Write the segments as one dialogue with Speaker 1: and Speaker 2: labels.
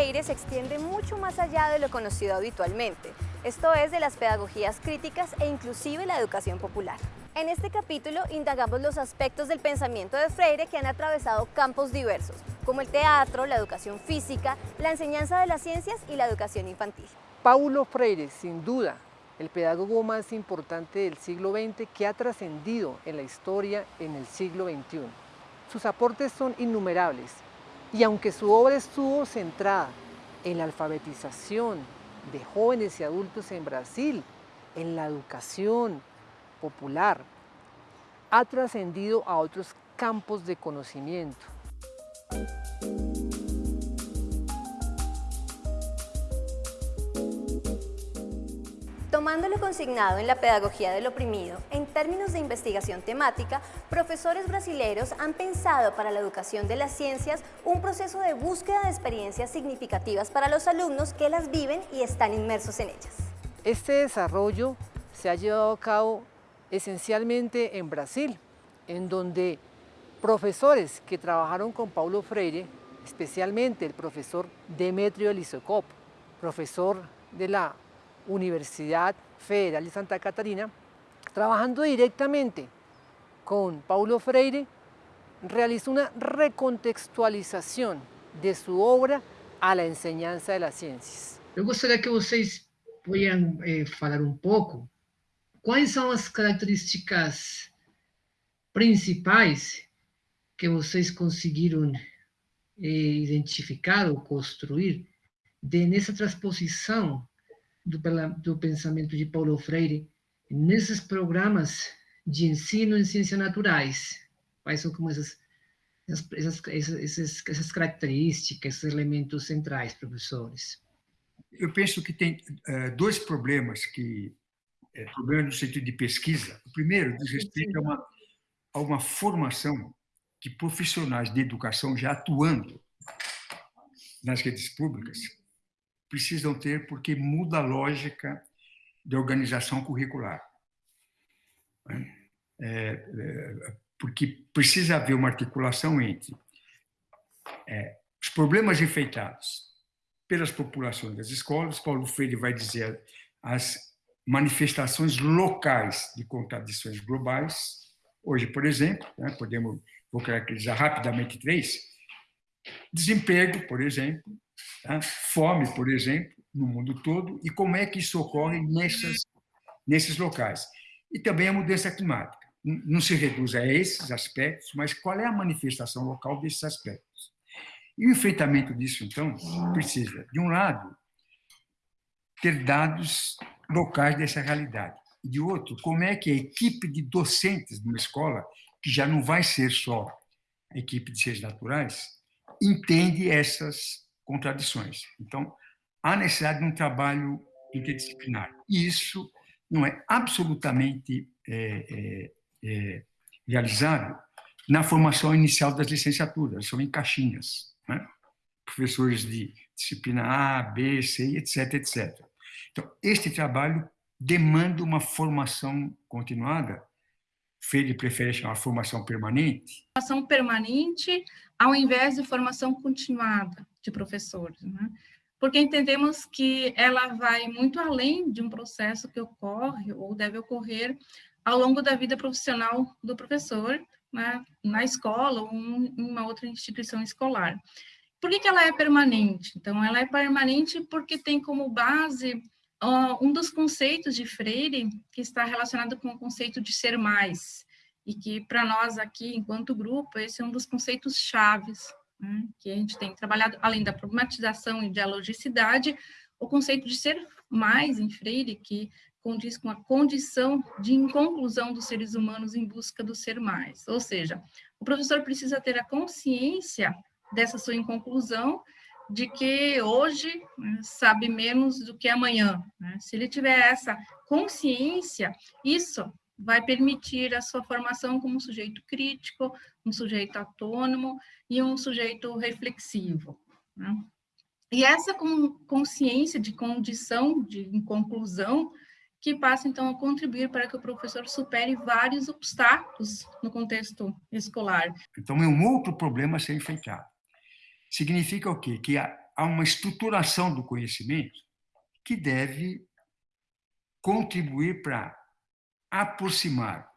Speaker 1: Freire se extiende mucho más allá de lo conocido habitualmente, esto es de las pedagogías críticas e inclusive la educación popular. En este capítulo indagamos los aspectos del pensamiento de Freire que han atravesado campos diversos, como el teatro, la educación física, la enseñanza de las ciencias y la educación infantil.
Speaker 2: Paulo Freire, sin duda, el pedagogo más importante del siglo XX que ha trascendido en la historia en el siglo XXI. Sus aportes son innumerables y aunque su obra estuvo centrada en la alfabetización de jóvenes y adultos en Brasil, en la educación popular, ha trascendido a otros campos de conocimiento.
Speaker 1: Tomándolo consignado en la pedagogía del oprimido, en términos de investigación temática, profesores brasileños han pensado para la educación de las ciencias un proceso de búsqueda de experiencias significativas para los alumnos que las viven y están inmersos en ellas.
Speaker 2: Este desarrollo se ha llevado a cabo esencialmente en Brasil, en donde profesores que trabajaron con Paulo Freire, especialmente el profesor Demetrio Elisocop, profesor de la Universidad Federal de Santa Catarina, trabajando directamente con Paulo Freire, realizó una recontextualização de sua obra a la enseñanza de las ciencias.
Speaker 3: Eu gostaria que vocês pudessem eh, falar um pouco quais são as características principais que vocês conseguiram eh, identificar ou construir de, nessa transposição do, do pensamento de Paulo Freire nesses programas de ensino em ciências naturais. Quais são como essas, essas, essas, essas características, esses elementos centrais, professores?
Speaker 4: Eu penso que tem uh, dois problemas que é, problemas no sentido de pesquisa. O primeiro diz respeito a uma, a uma formação que profissionais de educação já atuando nas redes públicas precisam ter, porque muda a lógica de organização curricular. É, é, porque precisa haver uma articulação entre é, os problemas enfeitados pelas populações das escolas, Paulo Freire vai dizer as manifestações locais de contradições globais. Hoje, por exemplo, né, podemos, vou caracterizar rapidamente três, desemprego, por exemplo, Tá? Fome, por exemplo, no mundo todo, e como é que isso ocorre nessas, nesses locais. E também a mudança climática. Não se reduz a esses aspectos, mas qual é a manifestação local desses aspectos. E o enfrentamento disso, então, precisa, de um lado, ter dados locais dessa realidade. E, de outro, como é que a equipe de docentes de uma escola, que já não vai ser só a equipe de ciências naturais, entende essas contradições. Então, há necessidade de um trabalho interdisciplinar. E isso não é absolutamente é, é, é, realizado na formação inicial das licenciaturas, são em caixinhas. Né? Professores de disciplina A, B, C, etc, etc. Então, este trabalho demanda uma formação continuada, Freire prefere chamar formação permanente.
Speaker 5: Formação permanente ao invés de formação continuada de professores, né? porque entendemos que ela vai muito além de um processo que ocorre ou deve ocorrer ao longo da vida profissional do professor, né? na escola ou em uma outra instituição escolar. Por que, que ela é permanente? Então, ela é permanente porque tem como base um dos conceitos de Freire que está relacionado com o conceito de ser mais, e que para nós aqui, enquanto grupo, esse é um dos conceitos chaves né, que a gente tem trabalhado, além da problematização e dialogicidade, o conceito de ser mais em Freire, que condiz com a condição de inconclusão dos seres humanos em busca do ser mais. Ou seja, o professor precisa ter a consciência dessa sua inconclusão, de que hoje né, sabe menos do que amanhã. Né? Se ele tiver essa consciência, isso vai permitir a sua formação como um sujeito crítico, um sujeito autônomo e um sujeito reflexivo. Né? E essa consciência de condição, de conclusão, que passa, então, a contribuir para que o professor supere vários obstáculos no contexto escolar.
Speaker 4: Então, é um outro problema a ser enfrentado. Significa o quê? Que há uma estruturação do conhecimento que deve contribuir para aproximar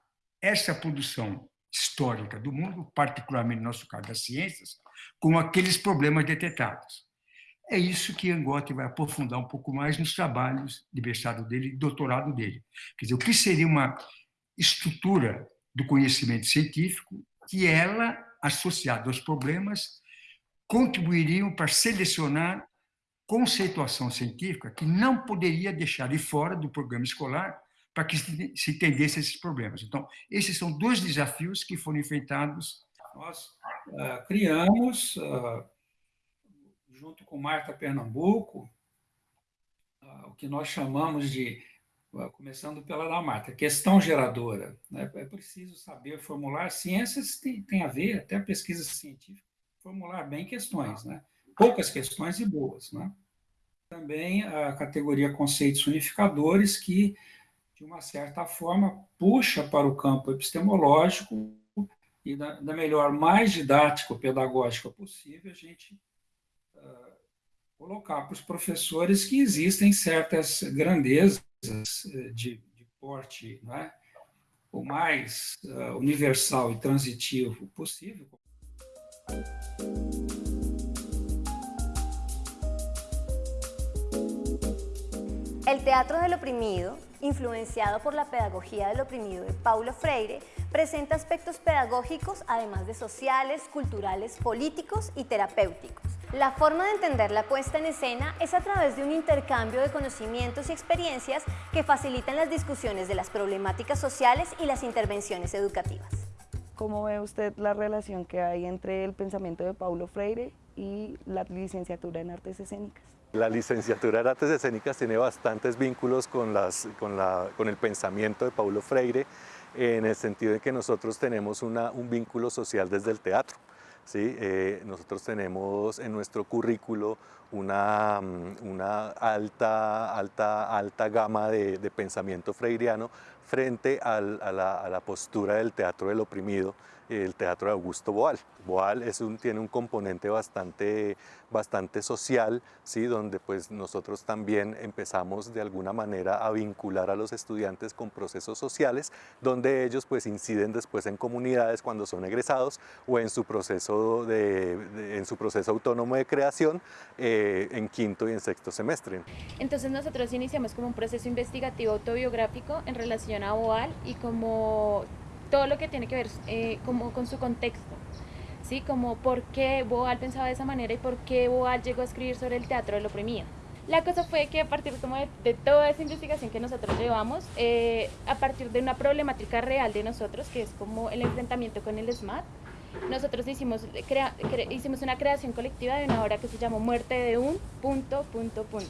Speaker 4: essa produção histórica do mundo, particularmente no nosso caso das ciências, com aqueles problemas detectados. É isso que Angotti vai aprofundar um pouco mais nos trabalhos de mestrado dele e doutorado dele. Quer dizer, o que seria uma estrutura do conhecimento científico que ela, associada aos problemas, contribuiriam para selecionar conceituação científica que não poderia deixar de fora do programa escolar para que se entendesse esses problemas. Então, esses são dois desafios que foram enfrentados.
Speaker 6: Nós uh, criamos, uh, junto com Marta Pernambuco, uh, o que nós chamamos de, começando pela da Marta, questão geradora. Né? É preciso saber formular, ciências tem, tem a ver, até pesquisa científica, formular bem questões, né? poucas questões e boas. Né? Também a categoria conceitos unificadores, que de uma certa forma, puxa para o campo epistemológico e da, da melhor, mais didático-pedagógica possível, a gente uh, colocar para os professores que existem certas grandezas eh, de, de porte né, o mais uh, universal e transitivo possível.
Speaker 1: El teatro del oprimido influenciado por la pedagogía del oprimido de Paulo Freire, presenta aspectos pedagógicos además de sociales, culturales, políticos y terapéuticos. La forma de entender la puesta en escena es a través de un intercambio de conocimientos y experiencias que facilitan las discusiones de las problemáticas sociales y las intervenciones educativas.
Speaker 7: ¿Cómo ve usted la relación que hay entre el pensamiento de Paulo Freire y la licenciatura en artes escénicas?
Speaker 8: La licenciatura en artes escénicas tiene bastantes vínculos con, las, con, la, con el pensamiento de Paulo Freire, en el sentido de que nosotros tenemos un vínculo social desde el teatro. ¿sí? Eh, nosotros tenemos en nuestro currículo una, mm, una alta, alta, alta gama de, de pensamiento freiriano frente al, a, la, a la postura del teatro del oprimido, el teatro de Augusto Boal. Boal es un, tiene un componente bastante, bastante social, ¿sí? donde pues nosotros también empezamos de alguna manera a vincular a los estudiantes con procesos sociales, donde ellos pues inciden después en comunidades cuando son egresados o en su proceso, de, de en su proceso autónomo de creación eh, en quinto y en sexto semestre.
Speaker 9: Entonces nosotros iniciamos como un proceso investigativo autobiográfico en relación a Boal y como todo lo que tiene que ver eh, como con su contexto, ¿sí? Como por qué Boal pensaba de esa manera y por qué Boal llegó a escribir sobre el teatro del oprimido. La cosa fue que a partir como de, de toda esa investigación que nosotros llevamos, eh, a partir de una problemática real de nosotros, que es como el enfrentamiento con el SMAT, nosotros hicimos, crea, cre, hicimos una creación colectiva de una obra que se llamó Muerte de un punto, punto, punto.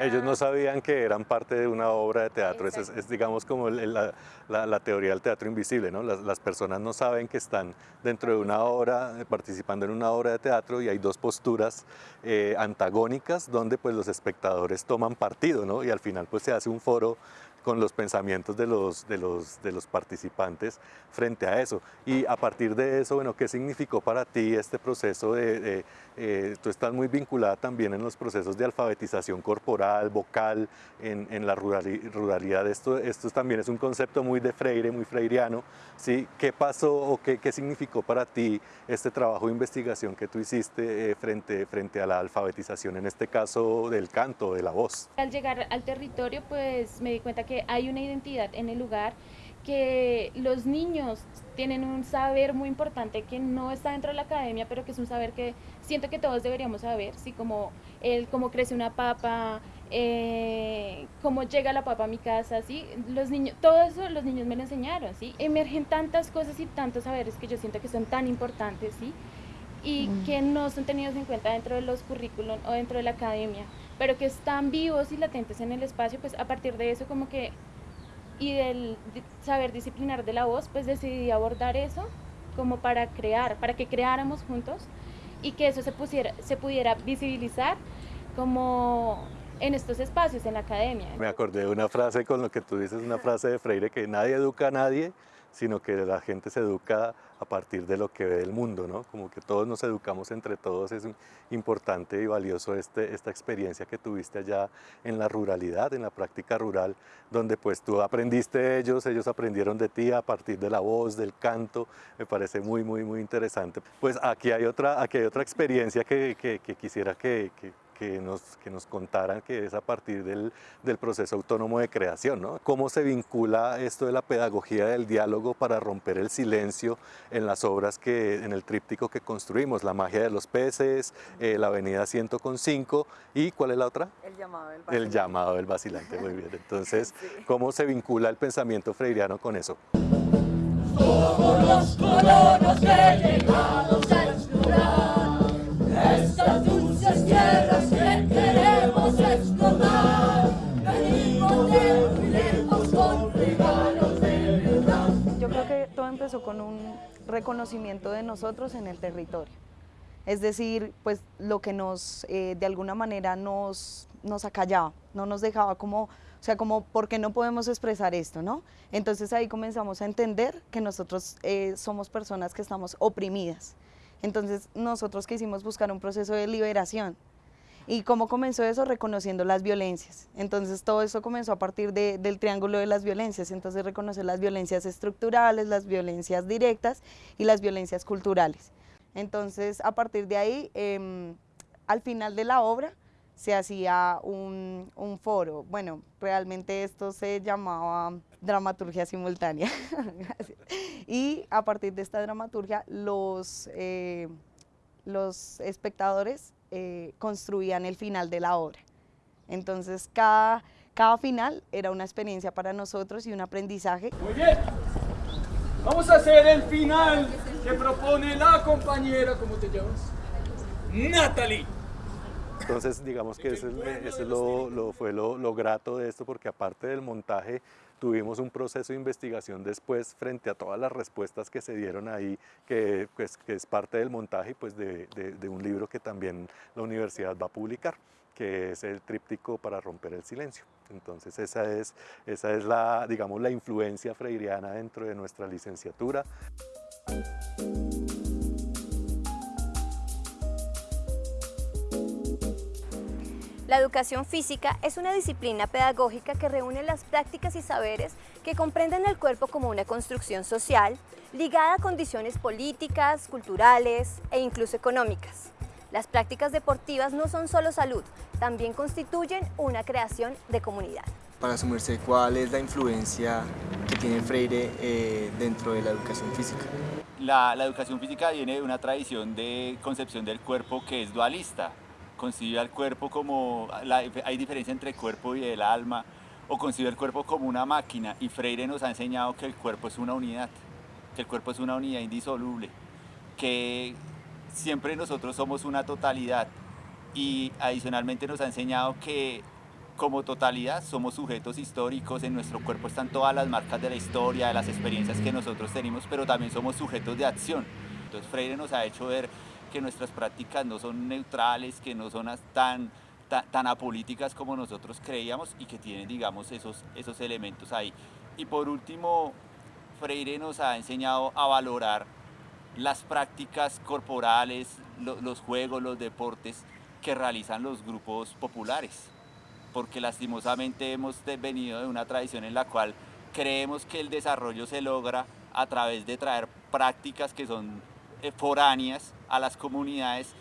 Speaker 8: Ellos no sabían que eran parte de una obra de teatro, es, es, digamos como la, la, la, teoría del teatro invisible, ¿no? Las, las, personas no saben que están dentro de una obra, participando en una obra de teatro y hay dos posturas eh, antagónicas donde pues los espectadores toman partido, ¿no? Y al final pues se hace un foro con los pensamientos de los, de, los, de los participantes frente a eso. Y a partir de eso, bueno, ¿qué significó para ti este proceso de, de eh, tú estás muy vinculada también en los procesos de alfabetización corporal, vocal, en, en la ruralidad, esto, esto también es un concepto muy de Freire, muy freiriano, ¿sí? ¿Qué pasó o qué, qué significó para ti este trabajo de investigación que tú hiciste eh, frente, frente a la alfabetización, en este caso del canto, de la voz?
Speaker 9: Al llegar al territorio, pues me di cuenta que hay una identidad en el lugar, que los niños tienen un saber muy importante que no está dentro de la academia, pero que es un saber que siento que todos deberíamos saber, ¿sí? como el cómo crece una papa, eh, cómo llega la papa a mi casa, ¿sí? los niños, todo eso los niños me lo enseñaron, ¿sí? emergen tantas cosas y tantos saberes que yo siento que son tan importantes ¿sí? y mm. que no son tenidos en cuenta dentro de los currículum o dentro de la academia, pero que están vivos y latentes en el espacio, pues a partir de eso como que y del saber disciplinar de la voz, pues decidí abordar eso como para crear, para que creáramos juntos y que eso se, pusiera, se pudiera visibilizar como en estos espacios, en la academia.
Speaker 8: Me acordé de una frase con lo que tú dices, una frase de Freire, que nadie educa a nadie, sino que la gente se educa a partir de lo que ve del mundo, ¿no? Como que todos nos educamos entre todos, es importante y valioso este, esta experiencia que tuviste allá en la ruralidad, en la práctica rural, donde pues tú aprendiste de ellos, ellos aprendieron de ti a partir de la voz, del canto, me parece muy, muy, muy interesante. Pues aquí hay otra, aquí hay otra experiencia que, quisiera que que nos, que nos contaran que es a partir del, del, proceso autónomo de creación, ¿no? ¿Cómo se vincula esto de la pedagogía del diálogo para romper el silencio en las obras que, en el tríptico que construimos? La magia de los peces, eh, la avenida 105 y ¿cuál es la otra?
Speaker 7: El llamado del vacilante.
Speaker 8: El llamado del vacilante, muy bien. Entonces, ¿cómo se vincula el pensamiento freiriano con eso?
Speaker 10: Somos los colonos que llegados a explorar estas
Speaker 7: empezó con un reconocimiento de nosotros en el territorio. Es decir, pues lo que nos, eh, de alguna manera nos, nos acallaba, no nos dejaba como, o sea, como, ¿por qué no podemos expresar esto, no? Entonces ahí comenzamos a entender que nosotros eh, somos personas que estamos oprimidas. Entonces nosotros quisimos buscar un proceso de liberación. ¿Y cómo comenzó eso? Reconociendo las violencias. Entonces todo eso comenzó a partir del triángulo de las violencias. Entonces reconocer las violencias estructurales, las violencias directas y las violencias culturales. Entonces a partir de ahí, em, al final de la obra, se hacía un, un, foro. Bueno, realmente esto se llamaba dramaturgia simultánea. y a partir de esta dramaturgia, los, eh, los espectadores eh, construían el final de la obra. Entonces, cada, cada final era una experiencia para nosotros y un aprendizaje.
Speaker 11: Muy bien. Vamos a hacer el final que propone la compañera, ¿cómo te llamas? Natalie.
Speaker 8: Entonces, digamos que ese, lo, fue lo, grato de esto, porque aparte del montaje, tuvimos un proceso de investigación después frente a todas las respuestas que se dieron ahí, que, pues, que es parte del montaje pues, de, de, un libro que también la universidad va a publicar que es el tríptico para romper el silencio. Entonces esa es, esa es la, digamos, la influencia freiriana dentro de nuestra licenciatura.
Speaker 1: La educación física es una disciplina pedagógica que reúne las prácticas y saberes que comprenden el cuerpo como una construcción social ligada a condiciones políticas, culturales e incluso económicas. Las prácticas deportivas no son solo salud, también constituyen una creación de comunidad.
Speaker 12: Para sumerse, ¿cuál es la influencia que tiene Freire eh, dentro de la educación física?
Speaker 13: La, la educación física viene de una tradición de concepción del cuerpo que es dualista, concibe al cuerpo como, hay diferencia entre el cuerpo y el alma, o concibe el cuerpo como una máquina, y Freire nos ha enseñado que el cuerpo es una unidad, que el cuerpo es una unidad indisoluble, que siempre nosotros somos una totalidad, y adicionalmente nos ha enseñado que como totalidad somos sujetos históricos, en nuestro cuerpo están todas las marcas de la historia, de las experiencias que nosotros tenemos, pero también somos sujetos de acción. Entonces Freire nos ha hecho ver que nuestras prácticas no son neutrales, que no son tan, tan, apolíticas como nosotros creíamos y que tienen, digamos, esos, esos elementos ahí. Y por último, Freire nos ha enseñado a valorar las prácticas corporales, los juegos, los deportes que realizan los grupos populares, porque lastimosamente hemos venido de una tradición en la cual creemos que el desarrollo se logra a través de traer prácticas que son foráneas a las comunidades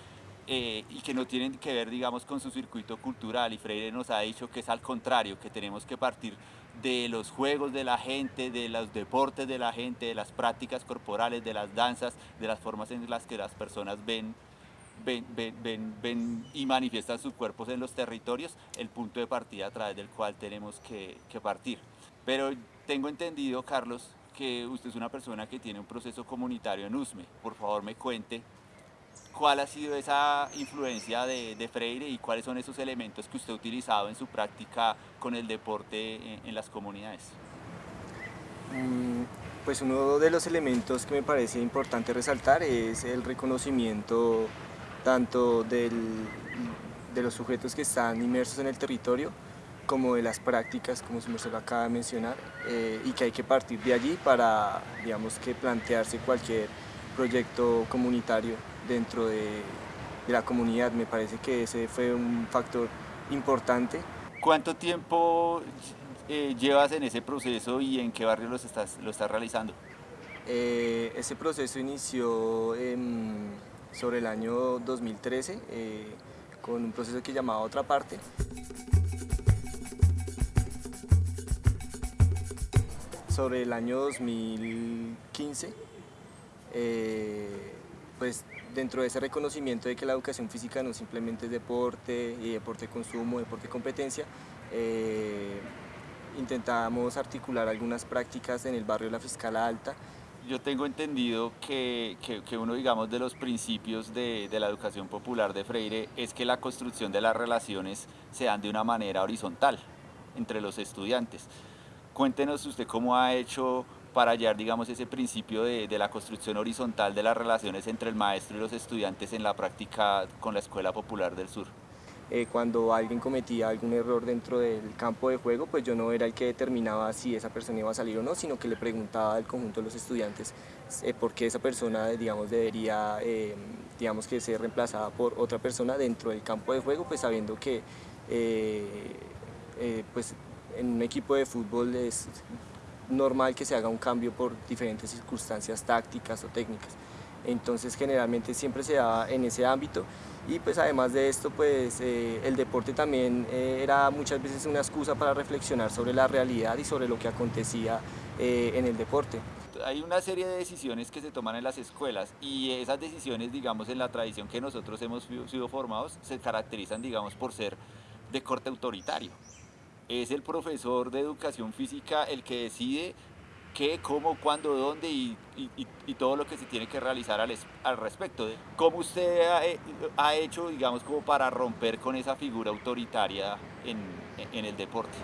Speaker 13: eh, y que no tienen que ver, digamos, con su circuito cultural. Y Freire nos ha dicho que es al contrario, que tenemos que partir de los juegos de la gente, de los deportes de la gente, de las prácticas corporales, de las danzas, de las formas en las que las personas ven, ven, ven, ven, y manifiestan sus cuerpos en los territorios, el punto de partida a través del cual tenemos que partir. Pero tengo entendido, Carlos, que usted es una persona que tiene un proceso comunitario en USME. Por favor, me cuente cuál ha sido esa influencia de, Freire y cuáles son esos elementos que usted ha utilizado en su práctica con el deporte en, las comunidades.
Speaker 12: Mm, pues uno de los elementos que me parece importante resaltar es el reconocimiento tanto de los sujetos que están inmersos en el territorio como de las prácticas, como se lo acaba de mencionar, eh, y que hay que partir de allí para, digamos, que plantearse cualquier proyecto comunitario dentro de, de la comunidad. Me parece que ese fue un factor importante.
Speaker 13: ¿Cuánto tiempo eh, llevas en ese proceso y en qué barrio los estás, lo estás realizando?
Speaker 12: Eh, ese proceso inició sobre el año 2013 con un proceso que llamaba Otra Parte. Sobre el año 2015, eh, pues dentro de ese reconocimiento de que la educación física no simplemente es deporte y deporte consumo, deporte competencia, eh, intentamos articular algunas prácticas en el barrio de la Fiscala Alta,
Speaker 13: yo tengo entendido que, que, uno, digamos, de los principios de, de, la educación popular de Freire es que la construcción de las relaciones se dan de una manera horizontal entre los estudiantes. Cuéntenos usted cómo ha hecho para hallar, digamos, ese principio de, de la construcción horizontal de las relaciones entre el maestro y los estudiantes en la práctica con la Escuela Popular del Sur.
Speaker 12: Eh, cuando alguien cometía algún error dentro del campo de juego, pues yo no era el que determinaba si esa persona iba a salir o no, sino que le preguntaba al conjunto de los estudiantes eh, por qué esa persona, digamos, debería, eh, digamos, que ser reemplazada por otra persona dentro del campo de juego, pues sabiendo que, pues en un equipo de fútbol es normal que se haga un cambio por diferentes circunstancias tácticas o técnicas. Entonces generalmente siempre se da en ese ámbito y pues además de esto, pues eh, el deporte también eh, era muchas veces una excusa para reflexionar sobre la realidad y sobre lo que acontecía eh, en el deporte.
Speaker 13: Hay una serie de decisiones que se toman en las escuelas y esas decisiones, digamos, en la tradición que nosotros hemos sido formados, se caracterizan, digamos, por ser de corte autoritario. Es el profesor de educación física el que decide qué, cómo, cuándo, dónde y, todo lo que se tiene que realizar al, al respecto. ¿Cómo usted ha, hecho, digamos, como para romper con esa figura autoritaria en, en, el deporte?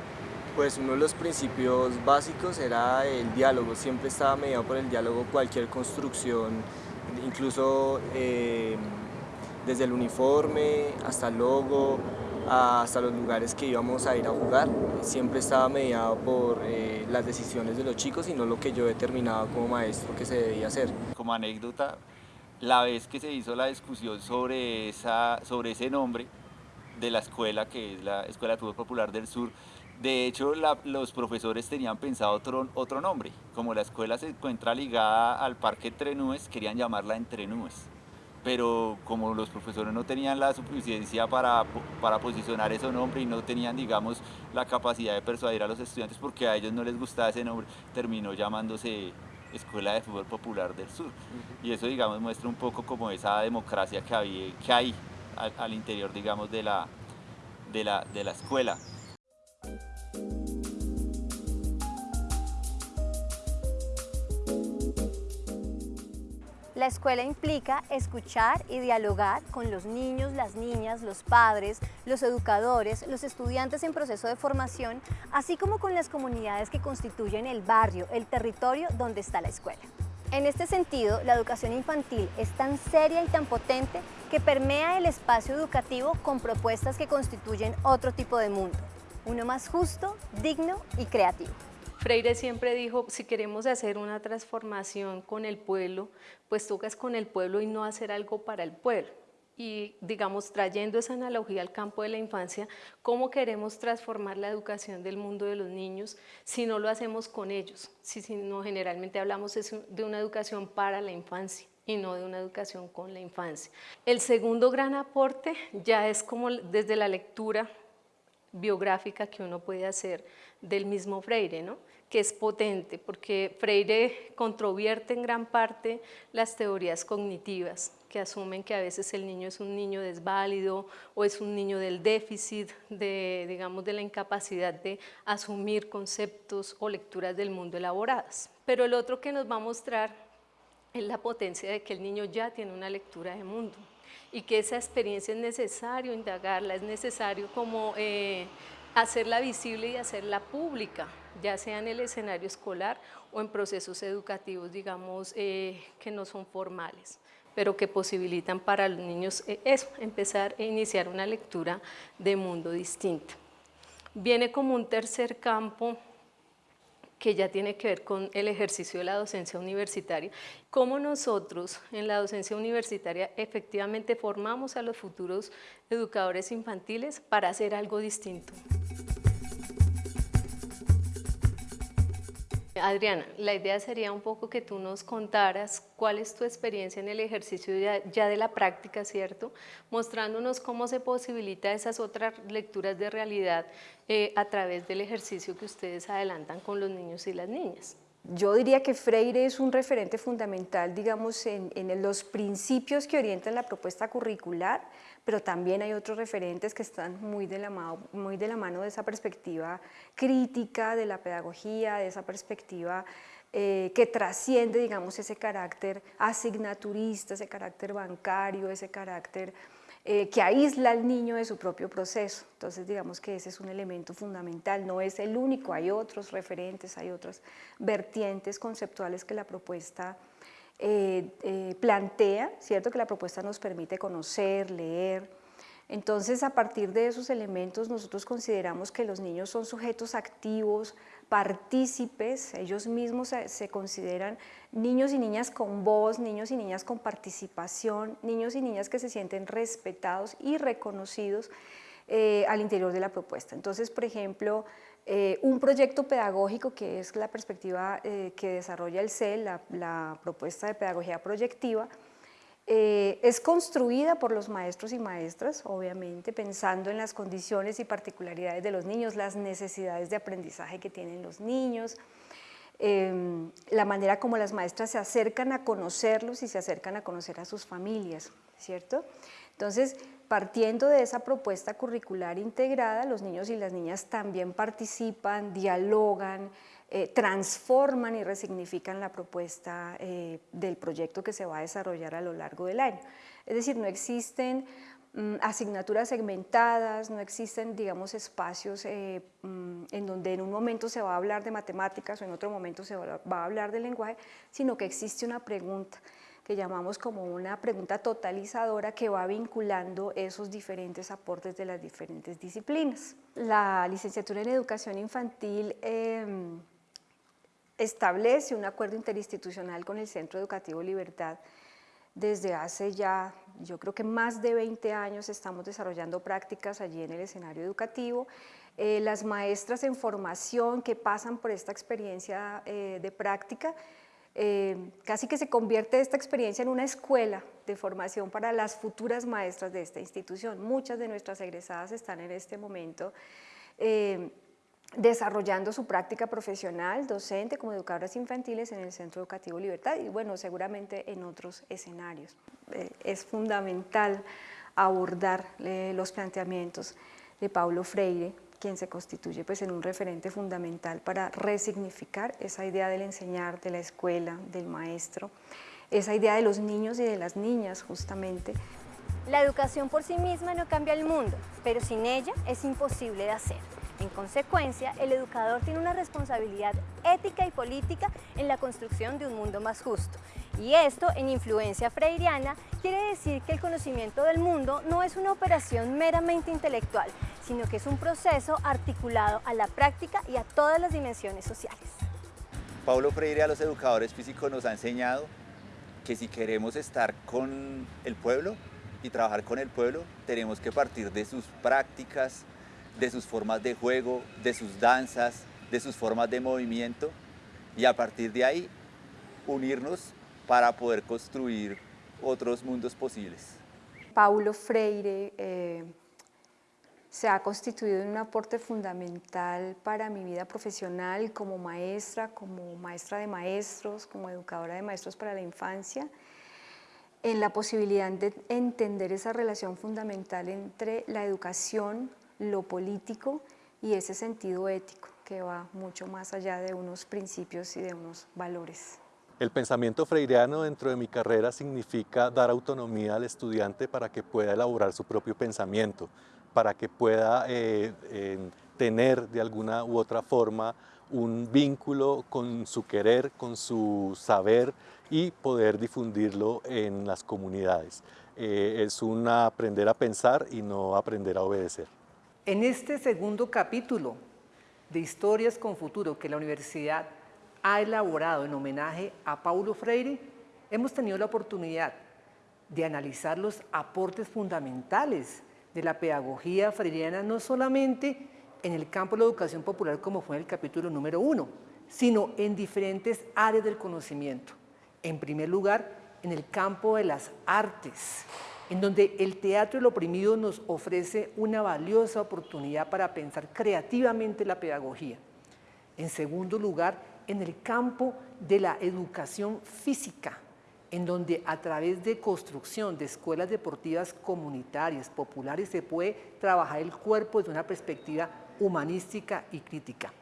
Speaker 12: Pues uno de los principios básicos era el diálogo, siempre estaba mediado por el diálogo cualquier construcción, incluso eh, desde el uniforme hasta el logo, hasta los lugares que íbamos a ir a jugar. Siempre estaba mediado por eh, las decisiones de los chicos y no lo que yo determinaba como maestro que se debía hacer.
Speaker 13: Como anécdota, la vez que se hizo la discusión sobre, esa, sobre ese nombre de la escuela, que es la Escuela de Fútbol Popular del Sur, de hecho, los profesores tenían pensado otro, otro nombre. Como la escuela se encuentra ligada al Parque Entre Nubes, querían llamarla Entre Nubes pero como los profesores no tenían la suficiencia para, para posicionar ese nombre y no tenían, digamos, la capacidad de persuadir a los estudiantes porque a ellos no les gustaba ese nombre, terminó llamándose Escuela de Fútbol Popular del Sur. Y eso, digamos, muestra un poco como esa democracia que, había, que hay al, al interior, digamos, de la, de la, de la escuela.
Speaker 1: La escuela implica escuchar y dialogar con los niños, las niñas, los padres, los educadores, los estudiantes en proceso de formación, así como con las comunidades que constituyen el barrio, el territorio donde está la escuela. En este sentido, la educación infantil es tan seria y tan potente que permea el espacio educativo con propuestas que constituyen otro tipo de mundo, uno más justo, digno y creativo.
Speaker 14: Freire siempre dijo, si queremos hacer una transformación con el pueblo, pues tocas con el pueblo y no hacer algo para el pueblo. Y digamos, trayendo esa analogía al campo de la infancia, ¿cómo queremos transformar la educación del mundo de los niños si no lo hacemos con ellos? Si, si no, generalmente hablamos de una educación para la infancia y no de una educación con la infancia. El segundo gran aporte ya es como desde la lectura biográfica que uno puede hacer del mismo Freire, ¿no? Que es potente, porque Freire controvierte en gran parte las teorías cognitivas, que asumen que a veces el niño es un niño desválido o es un niño del déficit, de, digamos, de la incapacidad de asumir conceptos o lecturas del mundo elaboradas. Pero el otro que nos va a mostrar es la potencia de que el niño ya tiene una lectura de mundo y que esa experiencia es necesario indagarla, es necesario como eh, hacerla visible y hacerla pública, ya sea en el escenario escolar o en procesos educativos, digamos, eh, que no son formales pero que posibilitan para los niños eh, eso, empezar a iniciar una lectura de mundo distinta. viene como un tercer campo que ya tiene que ver con el ejercicio de la docencia universitaria, cómo nosotros en la docencia universitaria efectivamente formamos a los futuros educadores infantiles para hacer algo distinto. Adriana, la idea sería un poco que tú nos contaras cuál es tu experiencia en el ejercicio ya, de la práctica, ¿cierto? Mostrándonos cómo se posibilita esas otras lecturas de realidad eh, a través del ejercicio que ustedes adelantan con los niños y las niñas.
Speaker 15: Yo diría que Freire es un referente fundamental, digamos, en, los principios que orientan la propuesta curricular, pero también hay otros referentes que están muy de, la mano, muy de la mano de esa perspectiva crítica de la pedagogía, de esa perspectiva eh, que trasciende, digamos, ese carácter asignaturista, ese carácter bancario, ese carácter eh, que aísla al niño de su propio proceso. Entonces, digamos que ese es un elemento fundamental, no es el único, hay otros referentes, hay otras vertientes conceptuales que la propuesta eh, eh, plantea, ¿cierto? Que la propuesta nos permite conocer, leer. Entonces, a partir de esos elementos, nosotros consideramos que los niños son sujetos activos, partícipes, ellos mismos se, consideran niños y niñas con voz, niños y niñas con participación, niños y niñas que se sienten respetados y reconocidos eh, al interior de la propuesta. Entonces, por ejemplo, eh, un proyecto pedagógico que es la perspectiva eh, que desarrolla el CEL, la, propuesta de pedagogía proyectiva, eh, es construida por los maestros y maestras, obviamente, pensando en las condiciones y particularidades de los niños, las necesidades de aprendizaje que tienen los niños, em, la manera como las maestras se acercan a conocerlos y se acercan a conocer a sus familias, ¿cierto? Entonces, partiendo de esa propuesta curricular integrada, los niños y las niñas también participan, dialogan, eh, transforman y resignifican la propuesta eh, del proyecto que se va a desarrollar a lo largo del año. Es decir, no existen mm, asignaturas segmentadas, no existen, digamos, espacios eh, mm, en donde en un momento se va a hablar de matemáticas o en otro momento se va a hablar de lenguaje, sino que existe una pregunta que llamamos como una pregunta totalizadora que va vinculando esos diferentes aportes de las diferentes disciplinas. La licenciatura en educación infantil em, establece un acuerdo interinstitucional con el Centro Educativo Libertad desde hace ya, yo creo que más de 20 años estamos desarrollando prácticas allí en el escenario educativo. Eh, las maestras en formación que pasan por esta experiencia eh, de práctica eh, casi que se convierte esta experiencia en una escuela de formación para las futuras maestras de esta institución. Muchas de nuestras egresadas están en este momento eh, desarrollando su práctica profesional, docente, como educadoras infantiles en el Centro Educativo Libertad y bueno, seguramente en otros escenarios. Eh, es fundamental abordar los planteamientos de Paulo Freire quien se constituye pues, en un referente fundamental para resignificar esa idea del enseñar, de la escuela, del maestro, esa idea de los niños y de las niñas justamente.
Speaker 1: La educación por sí misma no cambia el mundo, pero sin ella es imposible de hacer. En consecuencia, el educador tiene una responsabilidad ética y política en la construcción de un mundo más justo. Y esto, en influencia freiriana, quiere decir que el conocimiento del mundo no es una operación meramente intelectual, sino que es un proceso articulado a la práctica y a todas las dimensiones sociales.
Speaker 13: Pablo Freire a los educadores físicos nos ha enseñado que si queremos estar con el pueblo y trabajar con el pueblo, tenemos que partir de sus prácticas, de sus formas de juego, de sus danzas, de sus formas de movimiento y a partir de ahí unirnos para poder construir otros mundos posibles.
Speaker 15: Paulo Freire eh, se ha constituido en un aporte fundamental para mi vida profesional como maestra, como maestra de maestros, como educadora de maestros para la infancia, en la posibilidad de entender esa relación fundamental entre la educación, lo político y ese sentido ético que va mucho más allá de unos principios y de unos valores.
Speaker 8: El pensamiento freireano dentro de mi carrera significa dar autonomía al estudiante para que pueda elaborar su propio pensamiento, para que pueda eh, tener de alguna u otra forma un vínculo con su querer, con su saber y poder difundirlo en las comunidades. Eh, es un aprender a pensar y no aprender a obedecer.
Speaker 2: En este segundo capítulo de Historias con Futuro que la universidad ha elaborado en homenaje a Paulo Freire, hemos tenido la oportunidad de analizar los aportes fundamentales de la pedagogía freiriana, no solamente en el campo de la educación popular como fue en el capítulo número uno, sino en diferentes áreas del conocimiento. En primer lugar, en el campo de las artes, en donde el teatro del oprimido nos ofrece una valiosa oportunidad para pensar creativamente la pedagogía. En segundo lugar, en el campo de la educación física, en donde a través de construcción de escuelas deportivas comunitarias, populares, se puede trabajar el cuerpo desde una perspectiva humanística y crítica.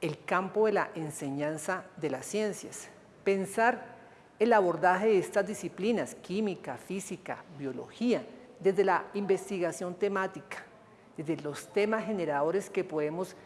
Speaker 2: El campo de la enseñanza de las ciencias. Pensar el abordaje de estas disciplinas, química, física, biología, desde la investigación temática, desde los temas generadores que podemos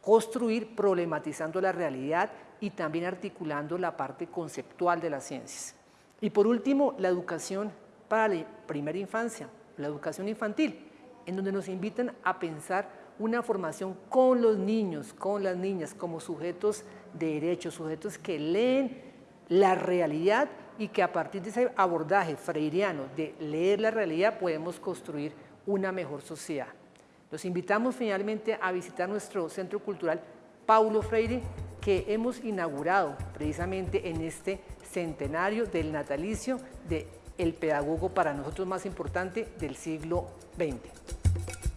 Speaker 2: construir problematizando la realidad y también articulando la parte conceptual de las ciencias. Y por último, la educación para la primera infancia, la educación infantil, en donde nos invitan a pensar una formación con los niños, con las niñas, como sujetos de derechos, sujetos que leen la realidad y que a partir de ese abordaje freiriano de leer la realidad podemos construir una mejor sociedad. Los invitamos finalmente a visitar nuestro centro cultural Paulo Freire que hemos inaugurado precisamente en este centenario del natalicio de el pedagogo para nosotros más importante del siglo XX.